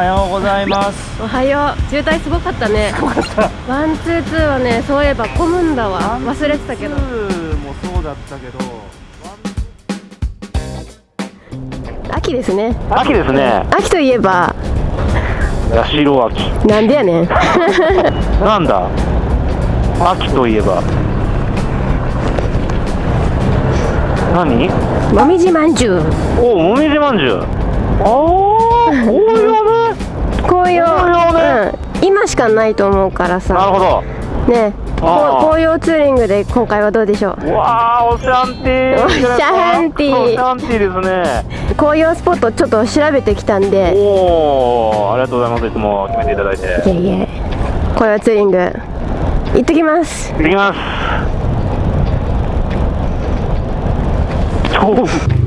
はようございます。おはよう。渋滞すごかったね。ワンツーツーはねそういえば混むんだわ。忘れてたけど。ワンツーもそうだったけど。秋ですね。秋ですね。秋といえば。八代秋。なんでやねん。なんだ？秋といえば。何？もみじまんじゅう。おおもみじまんじゅう。ああ紅葉ね紅葉ね。うん、今しかないと思うからなるさほど。ね。紅葉ツーリングで今回はどうでしょう？うわあおシャンティー。おシャンティー。おシャンティーですね。紅葉スポットちょっと調べてきたんで。おおありがとうございます。いつも決めていただいて。いえいえ。紅葉ツーリング。行ってきます。行ってきます。超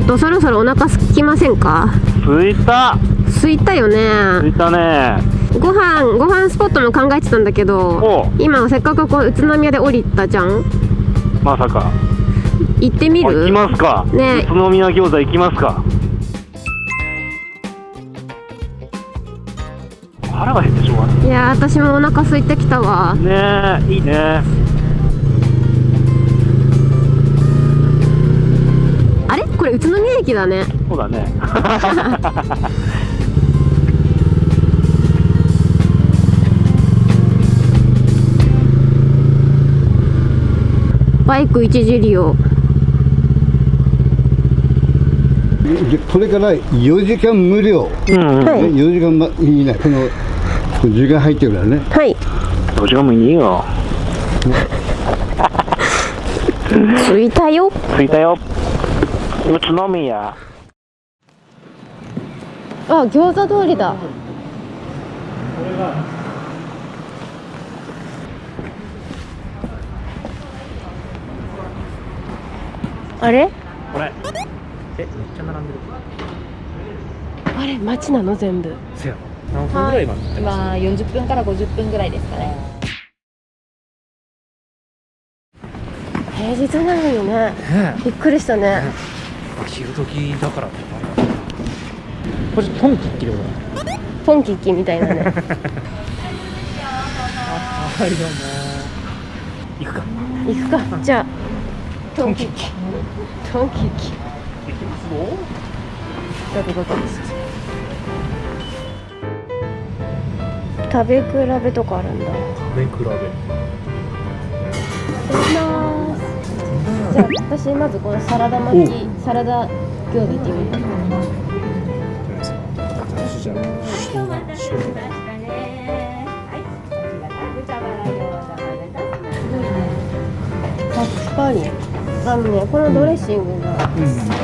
ょっとそろそろお腹空きませんか？着いた。空いたよ着ねいたね。ご飯ご飯スポットも考えてたんだけどお今せっかくこう宇都宮で降りたじゃん。まさか。行ってみる？あ行きますか。ね。宇都宮餃子行きますか。腹が減ってしょうい。いやー私もお腹空いてきたわ。ねえいいねこれ宇都宮駅だね。そうだね。バイク一時利用でこれから4時間無料、うん、うん、はいね、4時間ま以内このこの時間入ってるからね。はい。どっちがもいいよ。着いたよ。着いたよ宇都宮。あ餃子通りだ。あれ？これ。え？めっちゃ並んでる。あれ街なの？全部。せや何分ぐらい待ってます今40分から50分ぐらいですかね。平日なのにね。ねびっくりしたねえ昼時だからってあれだなこれトンキッキでことだポンキッキみたいなね。はいどうも行くか。行くか。じゃあトンキッキトンキッキ行きますよどこどこ食べ比べとかあるんだ。食べ比べ。いただきます。じゃあ私まずこのサラダ巻きサラダ餃子って。みる私じゃあ確かにあのねこのドレッシングが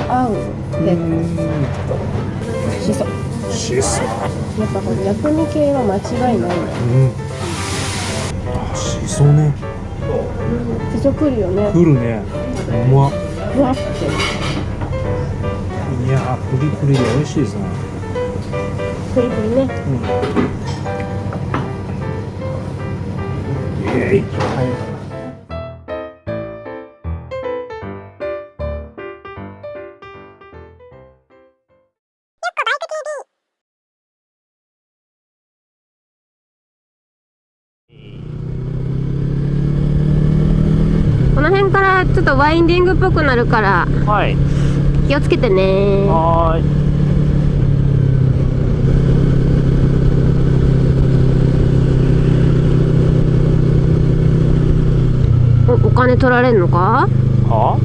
合う結構しそシスやっぱこの薬味系は間違いないねうん。しそねしそくるよね来るねうまっふわってプリプリで美味しいですね。プリプリね。イエーイ。はい。この辺からちょっとワインディングっぽくなるから。はい気をつけてね。はーい。おお金取られんのか？は？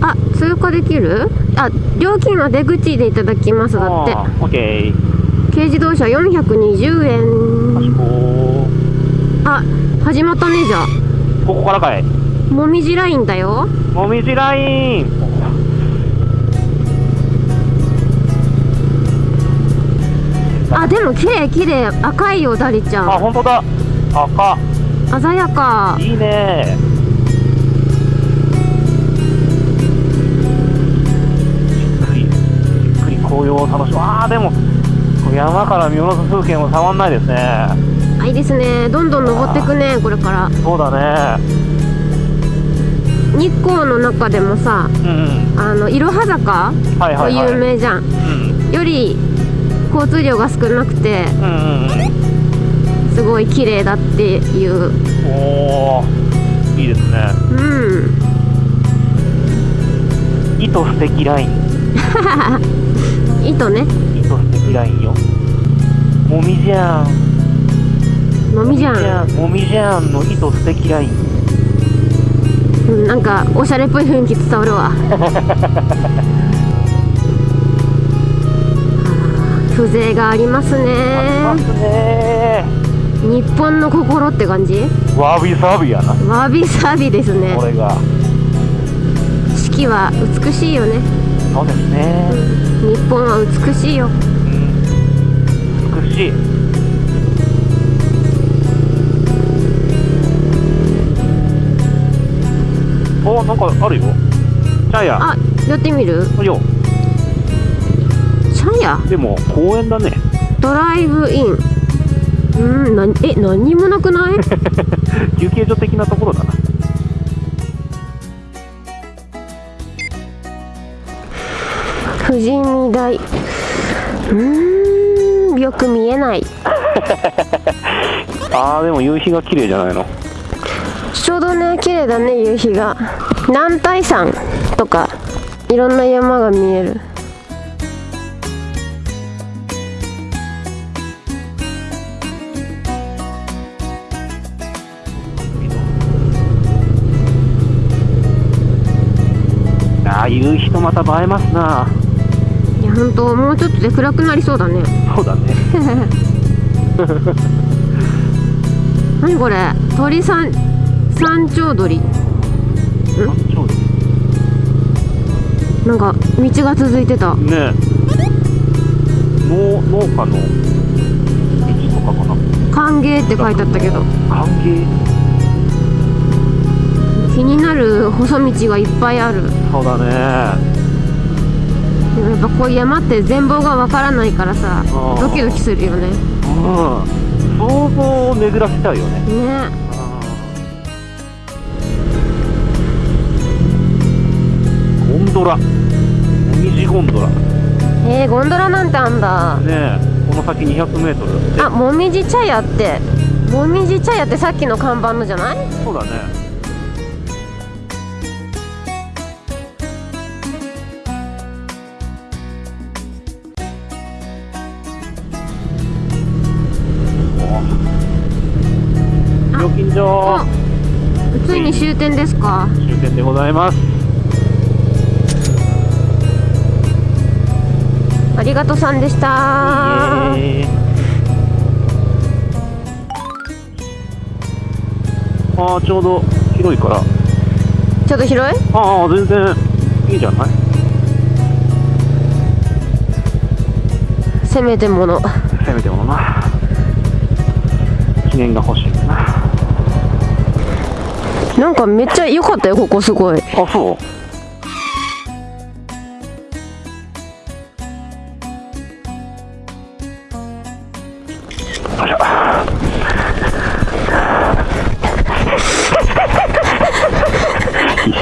あ通過できる？あ料金は出口でいただきます。だって。あーオッケー軽自動車420円。こあ始まったねじゃあ。ここからかい。もみじラインだよ。もみじラインあでも綺麗綺麗。赤いよダリちゃあん本当だ。赤。鮮やか。いいね。じっくりじっくり紅葉を楽しむ。あーでも山から見下ろす風景もたまんないですね。あいいですね。どんどん登ってくねこれから。そうだね。日光の中でもさうんうん。あのいろは坂はいはいはい。有名じゃん、うん。より交通量が少なくてすごい綺麗だっていう。うんおおいいですね。うん。糸素敵ライン。糸ね。糸素敵ラインよ。もみじゃん。のみじゃん。ん。もみじゃんの糸素敵ライン。うんなんかおしゃれっぽい雰囲気伝わるわ 風情がありますありまねすね。日本の心って感じ？わびさびやな。わびさびですね。これが。四季は美しいよね。そうですね。日本は美しいよ。うん。美しい。おなんかあるよ。チャヤあやってみる？よシャヤでも公園だね。ドライブイン。うんなえ何にもなくない？休憩所的なところだな。富士見台うーんよく見えない。あーでも夕日が綺麗じゃないの？ちょうどね綺麗だね夕日が南大山とかいろんな山が見える夕日とまた映えますな。いや本当もうちょっとで暗くなりそうだね。そうだね。何これ？鳥山山頂鳥。ちょうどなんか道が続いてた。ねえ。農農家の道とかかな。歓迎って書いてあったけど。歓迎。気になる細道がいっぱいあるそうだね。やっぱこう山って全貌がわからないからさードキドキするよね。うん。想像を巡らせちゃうよね。ね。ゴンドラ。もみじゴンドラ。ねえー、ゴンドラなんてあんだ。え。この先 200m あもみじ茶屋ってもみじ茶屋ってさっきの看板のじゃない？そうだねお料金所おついに終点ですか？終点でございます。ありがとうさんでした。あちょうど広いから。ちょっと広い？ああ全然いいじゃない？せめてもの。せめてものな。記念が欲しいなんかめっちゃ良かったよここすごい。あそう？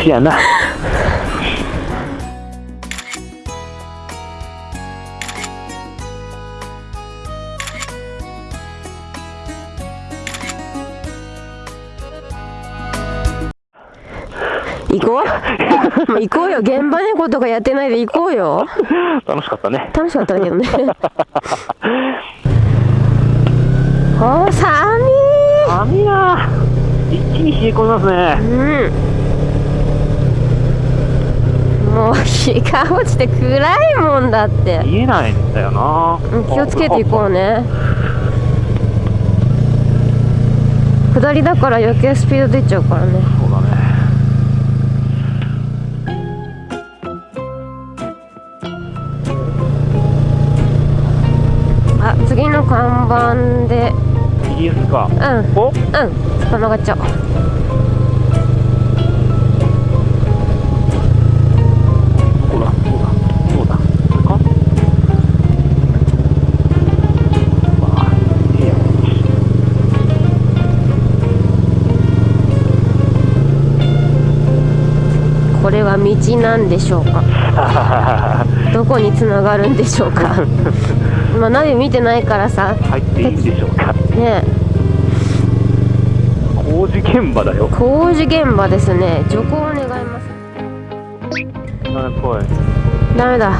やな。行こう。行こうよ。現場猫とかやってないで行こうよ。楽しかったね。楽しかったけどね。お寒寒いな一気に冷え込みますいね。うん。もう日が落ちて暗いもんだって。見えないんだよな。うん気をつけていこうね。下りだから余計スピード出ちゃうからね次の看板で。右ですか。うん。こうん。このがっちゃこれは道なんでしょうか。どこにつながるんでしょうか。まあナビ見てないからさ。入っていいんでしょうか。ね。工事現場だよ。工事現場ですね。徐行を願います。ダメっぽい。ダメだ。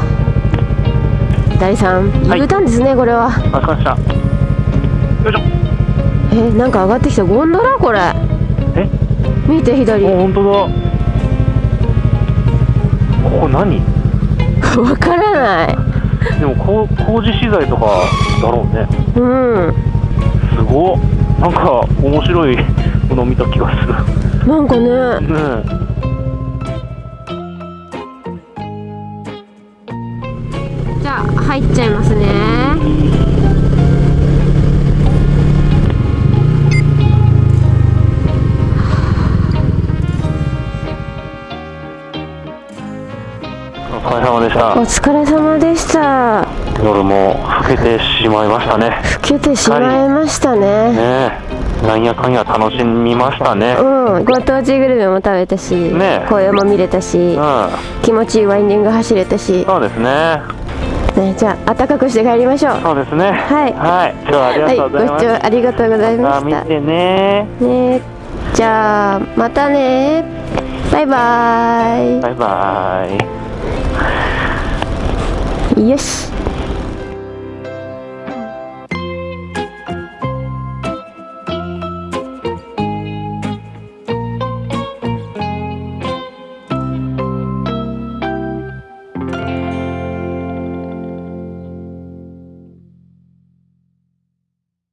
第3はい。U ターンですねこれは。あしましたよいしょ。えなんか上がってきた。ゴンドラ？これ。え？見て左。お本当だ。ここ何？わからないでもこう工事資材とかだろうね。うん。すごっ。なんか面白いものを見た気がする。なんかね。ねじゃあ入っちゃいますねでしたお疲れ様でした。夜も更けてしまいましたね。老けてしまいましたね。ねえ。なんやかんや楽しみましたね。うん。ご当地グルメも食べたし、ね紅葉も見れたし、うん。気持ちいいワインディング走れたし、そうですね。ね、じゃあ暖かくして帰りましょう。そうですね。はい。はい。今日はありがはいとうございます、ご視聴ありがとうございました。また見てね。ねじゃあまたね。バイババイバイイよし